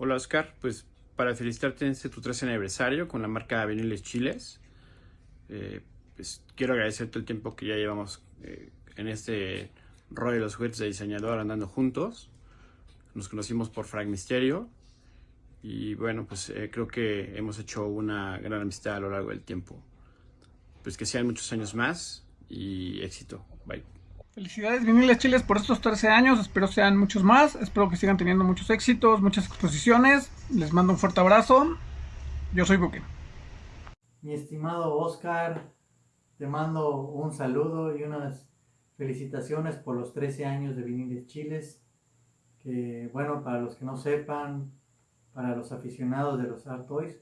Hola Oscar, pues para felicitarte en este tu 13 aniversario con la marca Viniles Chiles. Eh, pues quiero agradecerte el tiempo que ya llevamos eh, en este rol de los juguetes de diseñador andando juntos. Nos conocimos por Frank Misterio y bueno, pues eh, creo que hemos hecho una gran amistad a lo largo del tiempo. Pues que sean muchos años más y éxito. Bye. Felicidades Viniles Chiles por estos 13 años, espero sean muchos más, espero que sigan teniendo muchos éxitos, muchas exposiciones, les mando un fuerte abrazo, yo soy Buque. Mi estimado Oscar, te mando un saludo y unas felicitaciones por los 13 años de Viniles Chiles, que bueno, para los que no sepan, para los aficionados de los Art Toys,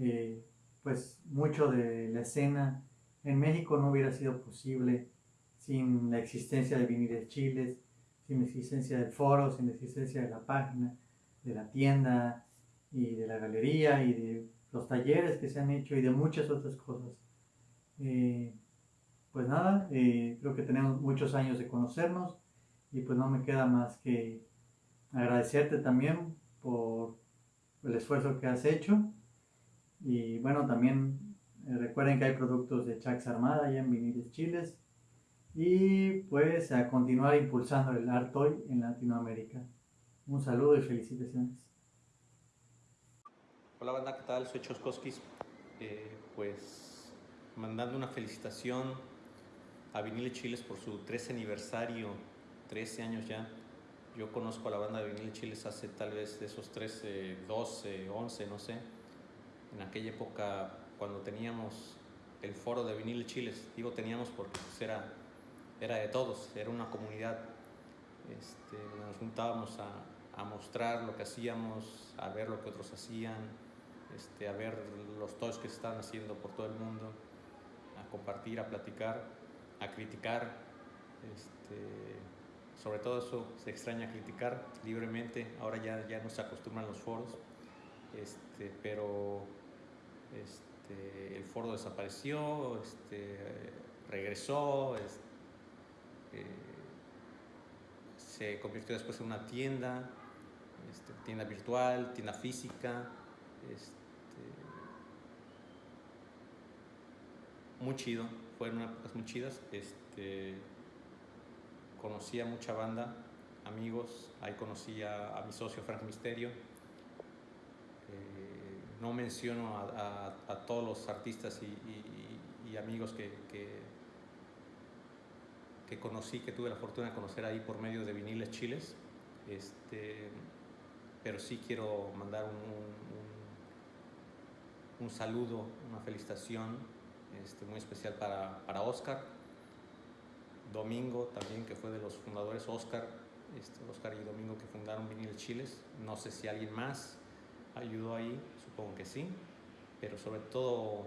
eh, pues mucho de la escena en México no hubiera sido posible sin la existencia de Viniles Chiles, sin la existencia del foro, sin la existencia de la página, de la tienda y de la galería y de los talleres que se han hecho y de muchas otras cosas. Eh, pues nada, eh, creo que tenemos muchos años de conocernos y pues no me queda más que agradecerte también por el esfuerzo que has hecho y bueno, también eh, recuerden que hay productos de Chax Armada allá en Viniles Chiles y pues a continuar impulsando el art toy en Latinoamérica. Un saludo y felicitaciones. Hola banda, ¿qué tal? Soy Choskoskis. Eh, pues mandando una felicitación a Vinile Chiles por su 13 aniversario, 13 años ya. Yo conozco a la banda de Vinile Chiles hace tal vez de esos 13, 12, 11, no sé. En aquella época cuando teníamos el foro de Vinile Chiles, digo teníamos porque pues, era era de todos, era una comunidad. Este, nos juntábamos a, mostrar lo que hacíamos, a ver lo que otros hacían, este, a ver los toys que se estaban haciendo por todo el mundo, a compartir, a platicar, a criticar. Este, sobre todo eso se extraña criticar libremente, ahora ya, ya no se acostumbran los foros, este, pero el foro desapareció, regresó, eh, se convirtió después en una tienda, este, tienda virtual, tienda física. Este, muy chido, fueron épocas muy chidas. Este, conocí a mucha banda, amigos, ahí conocí a, mi socio Frank Misterio. Eh, no menciono a, todos los artistas y, amigos que que conocí, que tuve la fortuna de conocer ahí por medio de Viniles Chiles. Este, pero sí quiero mandar un, un, saludo, una felicitación este, muy especial para, para Oscar. Domingo también, que fue de los fundadores Oscar, este, Oscar y Domingo que fundaron Viniles Chiles. No sé si alguien más ayudó ahí, supongo que sí, pero sobre todo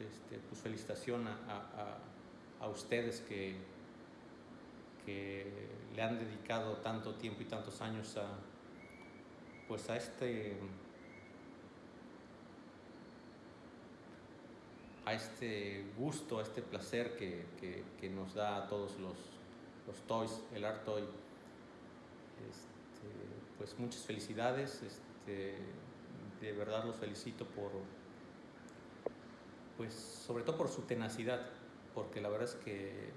este, pues felicitación a, a, a ustedes que, que le han dedicado tanto tiempo y tantos años a, pues a este, a este gusto, a este placer que, que, nos da a todos los, los, toys, el art toy. Este, pues muchas felicidades, este, de verdad los felicito por, pues sobre todo por su tenacidad, porque la verdad es que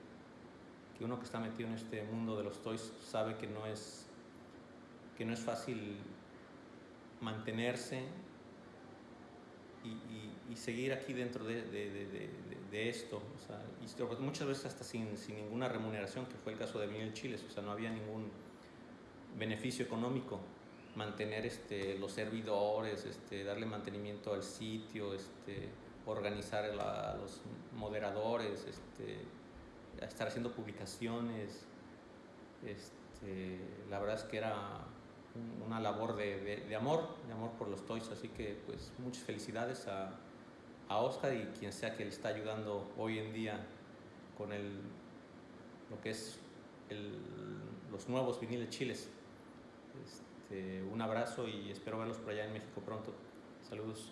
que uno que está metido en este mundo de los toys sabe que no es, que no es fácil mantenerse y, seguir aquí dentro de, esto. Muchas veces hasta sin, sin, ninguna remuneración, que fue el caso de Miguel Chiles, o sea, no había ningún beneficio económico mantener este, los servidores, este, darle mantenimiento al sitio, este, organizar a los moderadores, estar haciendo publicaciones. Este, la verdad es que era una labor de, amor, de amor por los toys, así que pues muchas felicidades a, a Oscar y quien sea que le está ayudando hoy en día con el, lo que es los nuevos viniles chiles. Este, un abrazo y espero verlos por allá en México pronto. Saludos.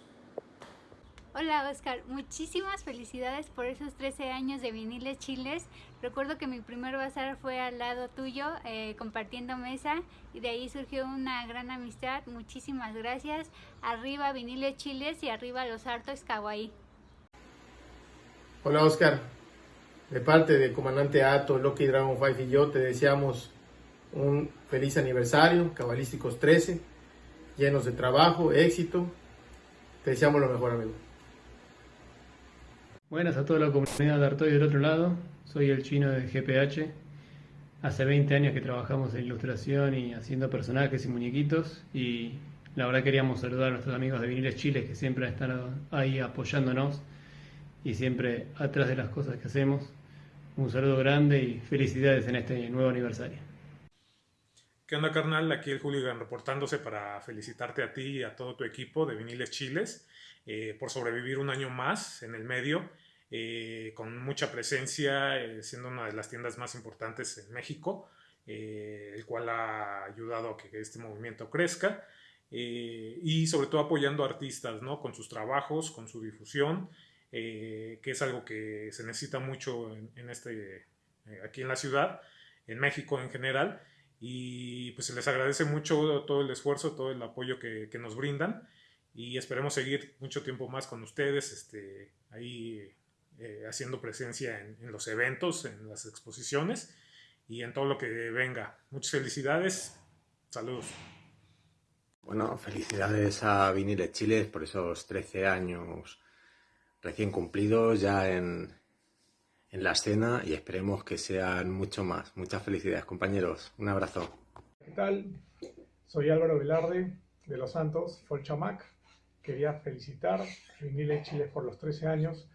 Hola Oscar, muchísimas felicidades por esos 13 años de Viniles Chiles. Recuerdo que mi primer bazar fue al lado tuyo, eh, compartiendo mesa, y de ahí surgió una gran amistad. Muchísimas gracias. Arriba Viniles Chiles y arriba los hartos Kawaii. Hola Oscar, de parte del comandante Ato, Loki Dragon 5 y yo te deseamos un feliz aniversario, cabalísticos 13, llenos de trabajo, éxito. Te deseamos lo mejor, amigo. Buenas a toda la comunidad de Artoy del otro lado, soy el chino de GPH. Hace 20 años que trabajamos en ilustración y haciendo personajes y muñequitos y la verdad queríamos saludar a nuestros amigos de Viniles Chile que siempre están ahí apoyándonos y siempre atrás de las cosas que hacemos. Un saludo grande y felicidades en este nuevo aniversario. ¿Qué onda, carnal? Aquí el Hooligan reportándose para felicitarte a ti y a todo tu equipo de Viniles Chiles eh, por sobrevivir un año más en el medio eh, con mucha presencia, eh, siendo una de las tiendas más importantes en México, eh, el cual ha ayudado a que este movimiento crezca y sobre todo apoyando a artistas ¿no? con sus trabajos, con su difusión, que es algo que se necesita mucho en, este, aquí en la ciudad, en México en general, y pues se les agradece mucho todo el esfuerzo, todo el apoyo que, que nos brindan y esperemos seguir mucho tiempo más con ustedes, este, ahí eh, haciendo presencia en, los eventos, en las exposiciones y en todo lo que venga. Muchas felicidades. Saludos. Bueno, felicidades a Viniles Chile por esos 13 años recién cumplidos ya en, en la escena y esperemos que sean mucho más. Muchas felicidades, compañeros. Un abrazo. ¿Qué tal? Soy Álvaro Velarde de Los Santos, Folchamac. Quería felicitar a Viniles Chile por los 13 años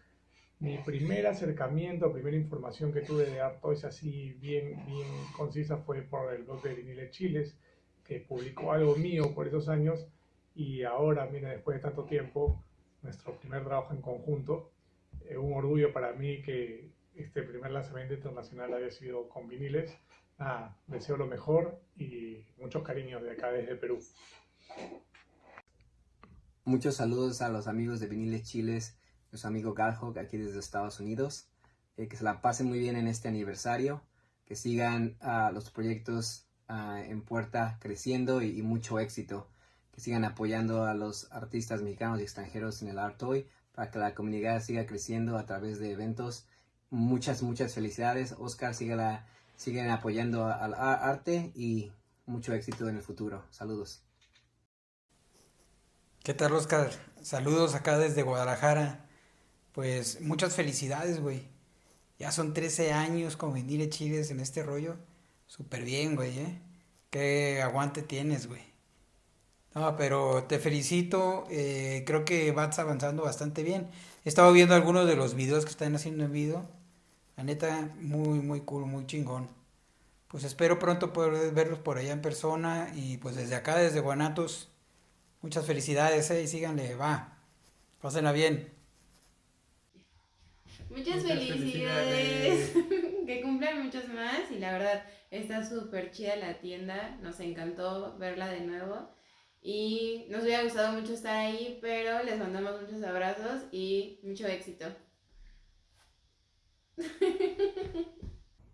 mi primer acercamiento, primera información que tuve de Artois así bien, bien concisa fue por el blog de Vinile Chiles, que publicó algo mío por esos años y ahora, mira, después de tanto tiempo, nuestro primer trabajo en conjunto, eh, un orgullo para mí que este primer lanzamiento internacional haya sido con viniles. Nada, deseo lo mejor y muchos cariños de acá desde Perú. Muchos saludos a los amigos de Viniles Chiles nuestro amigo Garhog aquí desde Estados Unidos. Eh, que se la pasen muy bien en este aniversario, que sigan uh, los proyectos uh, en puerta creciendo y, y, mucho éxito, que sigan apoyando a los artistas mexicanos y extranjeros en el Art Toy para que la comunidad siga creciendo a través de eventos. Muchas, muchas felicidades. Oscar, sigan, sigan apoyando al arte y mucho éxito en el futuro. Saludos. ¿Qué tal, Oscar? Saludos acá desde Guadalajara. Pues muchas felicidades, güey. Ya son 13 años con venir chiles en este rollo. Súper bien, güey, ¿eh? Qué aguante tienes, güey. No, pero te felicito. Eh, creo que vas avanzando bastante bien. He estado viendo algunos de los videos que están haciendo en video. La neta, muy, muy cool, muy chingón. Pues espero pronto poder verlos por allá en persona. Y pues desde acá, desde Guanatos, muchas felicidades, ¿eh? Y síganle, va. Pásenla bien. Muchas, felicidades. que cumplan muchos más y la verdad está súper chida la tienda. Nos encantó verla de nuevo. Y nos hubiera gustado mucho estar ahí, pero les mandamos muchos abrazos y mucho éxito.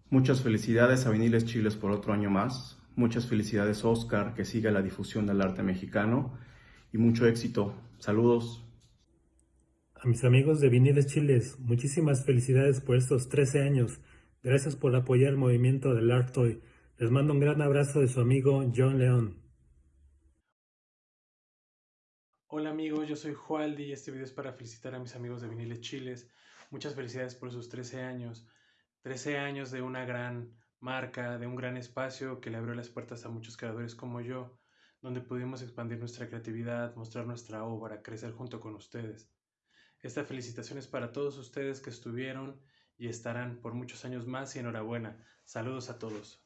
Muchas felicidades a Viniles Chiles por otro año más. Muchas felicidades Oscar, que siga la difusión del arte mexicano. Y mucho éxito. Saludos. A mis amigos de Viniles Chiles, muchísimas felicidades por estos 13 años. Gracias por apoyar el movimiento del Art Toy. Les mando un gran abrazo de su amigo John León. Hola amigos, yo soy Jualdi y este video es para felicitar a mis amigos de Viniles Chiles. Muchas felicidades por sus 13 años. 13 años de una gran marca, de un gran espacio que le abrió las puertas a muchos creadores como yo, donde pudimos expandir nuestra creatividad, mostrar nuestra obra, crecer junto con ustedes. Esta felicitación es para todos ustedes que estuvieron y estarán por muchos años más y enhorabuena. Saludos a todos.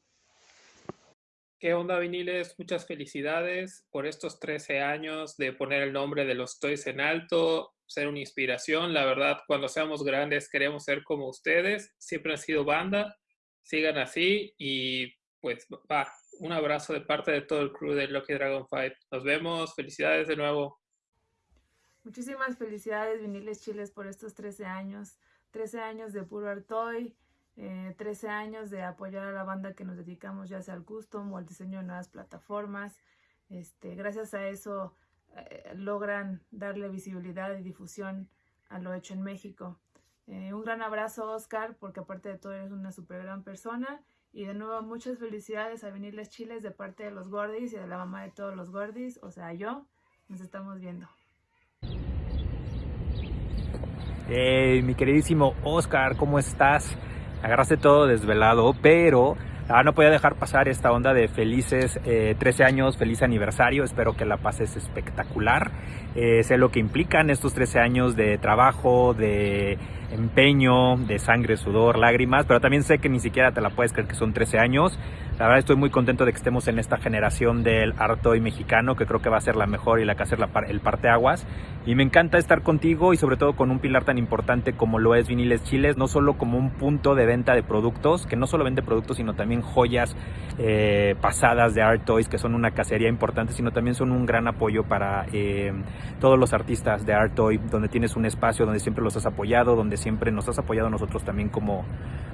¿Qué onda, viniles? Muchas felicidades por estos 13 años de poner el nombre de los Toys en alto, ser una inspiración. La verdad, cuando seamos grandes queremos ser como ustedes. Siempre han sido banda. Sigan así y pues va. Un abrazo de parte de todo el crew de Lucky Dragon Fight. Nos vemos. Felicidades de nuevo. Muchísimas felicidades Viniles Chiles por estos 13 años, 13 años de puro Artoy, eh, 13 años de apoyar a la banda que nos dedicamos ya sea al custom o al diseño de nuevas plataformas. Este, gracias a eso eh, logran darle visibilidad y difusión a lo hecho en México. Eh, un gran abrazo Oscar, porque aparte de todo eres una super gran persona. Y de nuevo muchas felicidades a Viniles Chiles de parte de los Gordis y de la mamá de todos los Gordis, o sea yo. Nos estamos viendo. Hey, mi queridísimo Oscar, ¿cómo estás? Agarraste todo desvelado, pero ah, no podía dejar pasar esta onda de felices 13 eh, años, feliz aniversario. Espero que la pases espectacular. Eh, sé lo que implican estos 13 años de trabajo, de empeño, de sangre, sudor, lágrimas, pero también sé que ni siquiera te la puedes creer que son 13 años. La verdad estoy muy contento de que estemos en esta generación del Artoy mexicano, que creo que va a ser la mejor y la que va a ser la, el parteaguas. Y me encanta estar contigo y sobre todo con un pilar tan importante como lo es Viniles Chiles, no solo como un punto de venta de productos, que no solo vende productos, sino también joyas eh, pasadas de Art Toys, que son una cacería importante, sino también son un gran apoyo para eh, todos los artistas de Art Toy, donde tienes un espacio donde siempre los has apoyado, donde siempre nos has apoyado nosotros también como,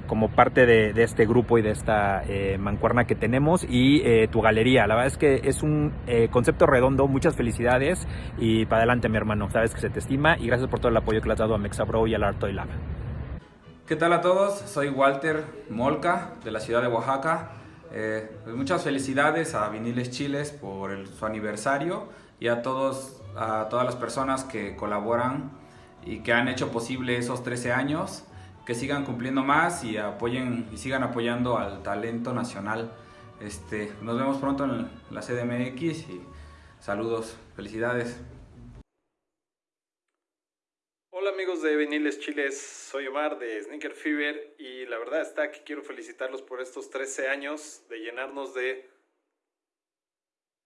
como parte de, este grupo y de esta eh, mancuerna que tenemos y eh, tu galería. La verdad es que es un eh, concepto redondo, muchas felicidades y para adelante mi hermano, sabes que se te estima y gracias por todo el apoyo que le has dado a Mexabro y al Art Toy Lab. ¿Qué tal a todos? Soy Walter Molca de la ciudad de Oaxaca. Pues muchas felicidades a Viniles Chiles por su aniversario y a, todos, a todas las personas que colaboran y que han hecho posible esos 13 años, que sigan cumpliendo más y apoyen y sigan apoyando al talento nacional. Este, nos vemos pronto en la CDMX y saludos, felicidades. Hola amigos de Viniles Chiles, soy Omar de Sneaker Fever y la verdad está que quiero felicitarlos por estos 13 años de llenarnos de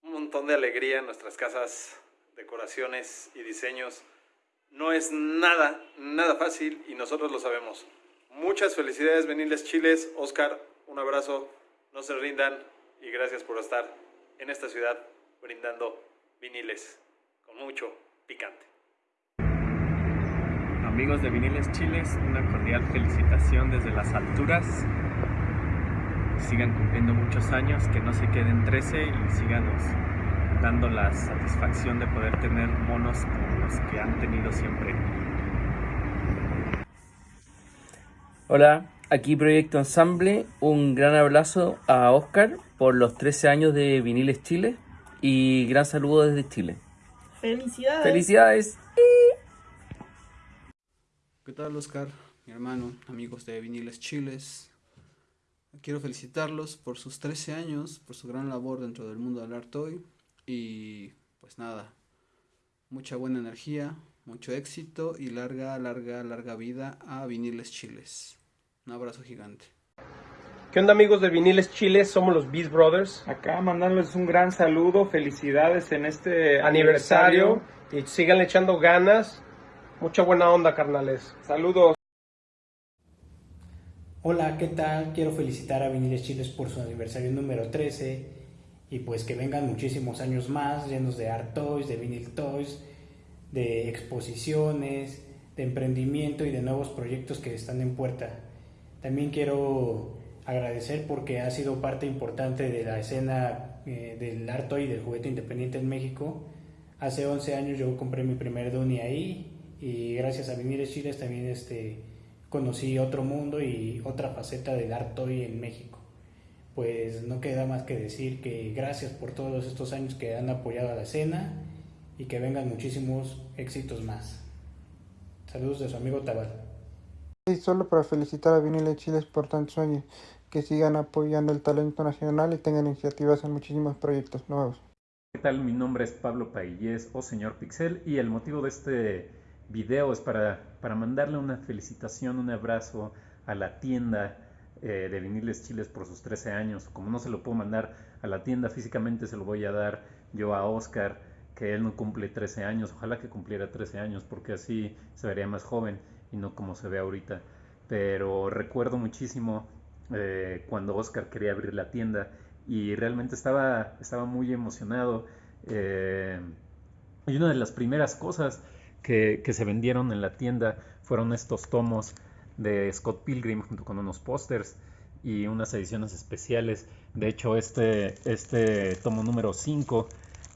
un montón de alegría en nuestras casas, decoraciones y diseños no es nada, nada fácil y nosotros lo sabemos. Muchas felicidades, Veniles Chiles. Oscar, un abrazo, no se rindan y gracias por estar en esta ciudad brindando viniles con mucho picante. Amigos de Viniles Chiles, una cordial felicitación desde las alturas. Sigan cumpliendo muchos años, que no se queden 13 y síganos dando la satisfacción de poder tener monos como los que han tenido siempre. Hola, aquí Proyecto Ensamble. Un gran abrazo a Oscar por los 13 años de Viniles Chile y gran saludo desde Chile. Felicidades. Felicidades. ¿Qué tal Oscar, mi hermano, amigos de Viniles Chiles? Quiero felicitarlos por sus 13 años, por su gran labor dentro del mundo del arte hoy y pues nada, mucha buena energía, mucho éxito y larga, larga, larga vida a Viniles Chiles. Un abrazo gigante. ¿Qué onda amigos de Viniles Chiles? Somos los Beast Brothers. Acá mandándoles un gran saludo, felicidades en este aniversario, y sigan echando ganas. Mucha buena onda, carnales. Saludos. Hola, ¿qué tal? Quiero felicitar a Viniles Chiles por su aniversario número 13 y pues que vengan muchísimos años más llenos de art toys, de vinyl toys, de exposiciones, de emprendimiento y de nuevos proyectos que están en puerta. También quiero agradecer porque ha sido parte importante de la escena eh, del art toy y del juguete independiente en México. Hace 11 años yo compré mi primer Doni ahí y gracias a Vinir Chiles también este, conocí otro mundo y otra faceta del art toy en México pues no queda más que decir que gracias por todos estos años que han apoyado a la escena y que vengan muchísimos éxitos más. Saludos de su amigo Tabal. Y solo para felicitar a Vinile Chiles por tantos años, que sigan apoyando el talento nacional y tengan iniciativas en muchísimos proyectos nuevos. ¿Qué tal? Mi nombre es Pablo Paillés o Señor Pixel y el motivo de este video es para, para mandarle una felicitación, un abrazo a la tienda eh, de viniles chiles por sus 13 años. Como no se lo puedo mandar a la tienda físicamente, se lo voy a dar yo a Oscar, que él no cumple 13 años. Ojalá que cumpliera 13 años, porque así se vería más joven y no como se ve ahorita. Pero recuerdo muchísimo eh, cuando Oscar quería abrir la tienda y realmente estaba, estaba muy emocionado. Eh, y una de las primeras cosas que, que se vendieron en la tienda fueron estos tomos de Scott Pilgrim junto con unos pósters y unas ediciones especiales. De hecho, este, este tomo número 5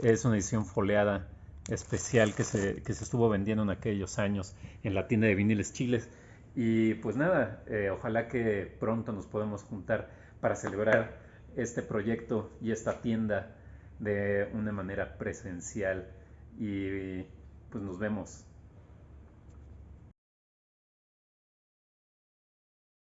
es una edición foleada especial que se, que se estuvo vendiendo en aquellos años en la tienda de viniles chiles. Y pues nada, eh, ojalá que pronto nos podamos juntar para celebrar este proyecto y esta tienda de una manera presencial. Y pues nos vemos